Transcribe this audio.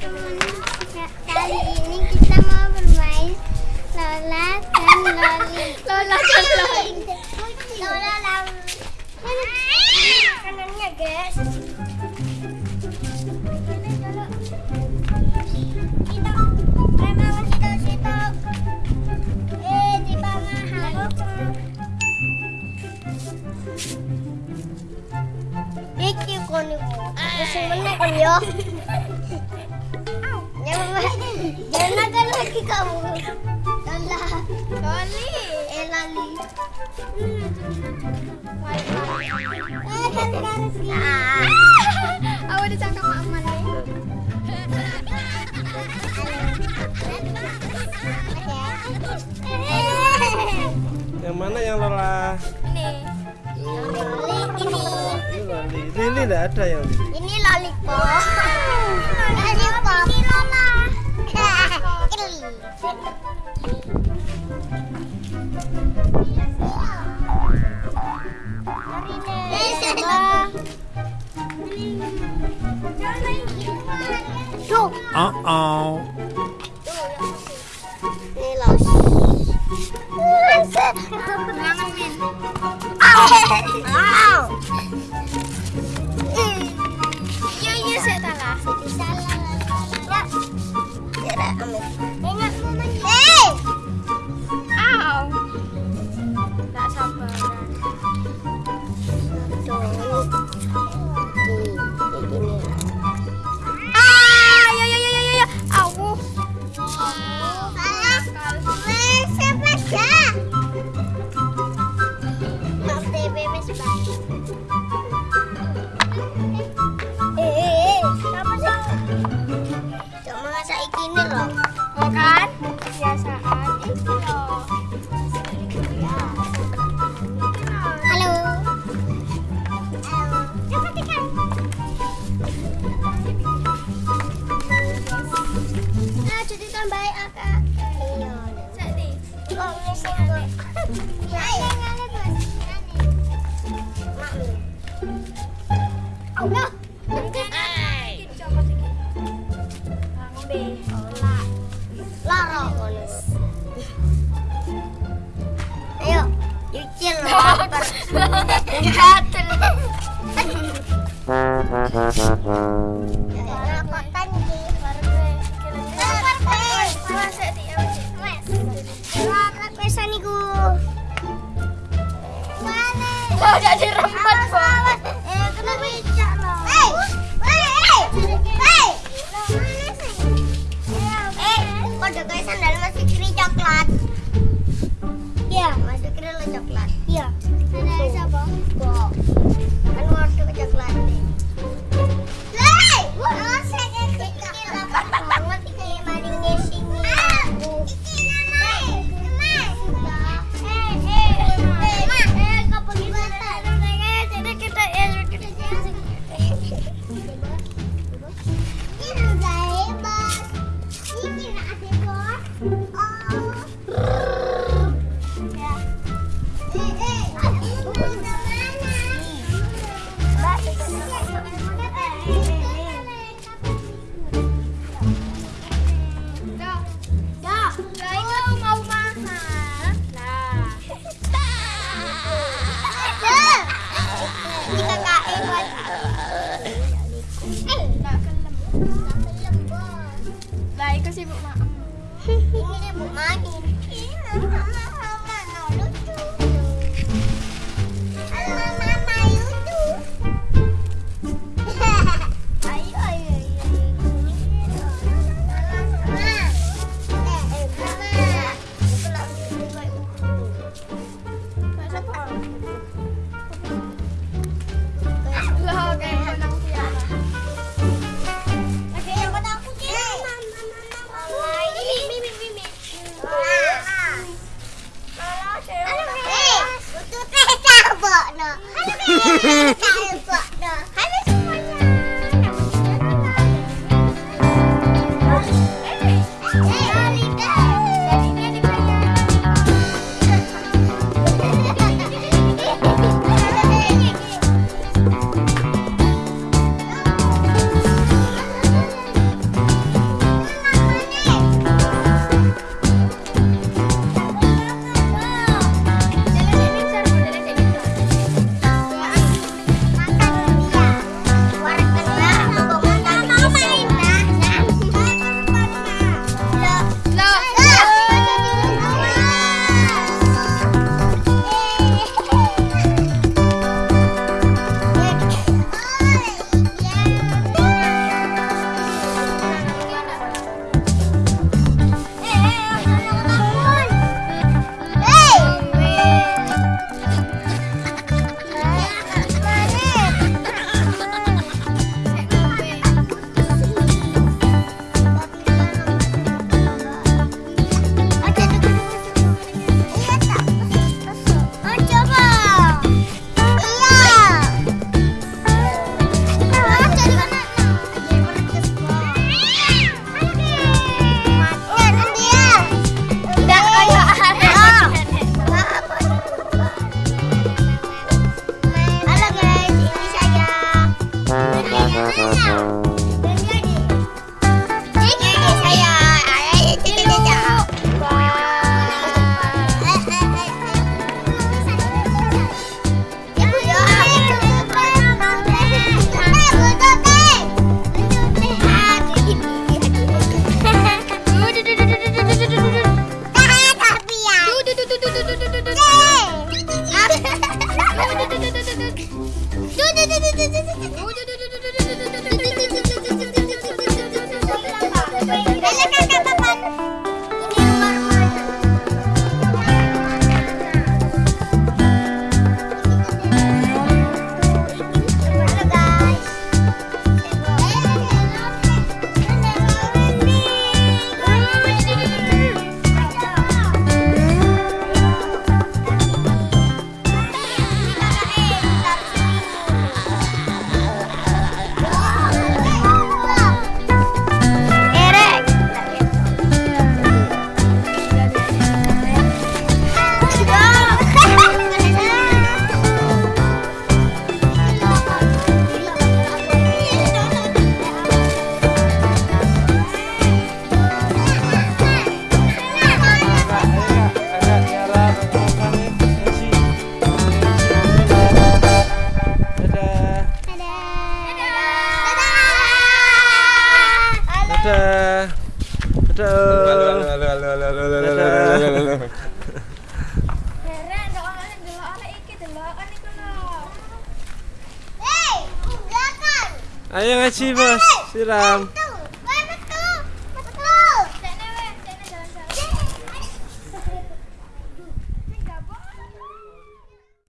teman-teman kali ini kita mau bermain Lola dan Loli. Lola dan Loli. Lola dan makanannya guys. Eh, Iki kon iku. Lagi kamu. Lala. Loli. Eh lali. Eh kan garis Ah. Aku nih. Yang mana yang Lola? Nih. Loli ini. Ini Loli. Lili enggak ada yang. Ini lollipop. Lollipop. 啊哦！哎、uh，oh. hey, 老师，妈妈面，啊！Lara kono. Ayo, yucil lapar. Gatel. Rapotan di Rapotan iku. Mana? Kok gak dirempat, Bos? Eh, kena kayak sandal masih kiri coklat? Iya, masih kiri coklat. Itu sibuk mak. Ini dia mau Hei? Ayo ngaji bos, siram.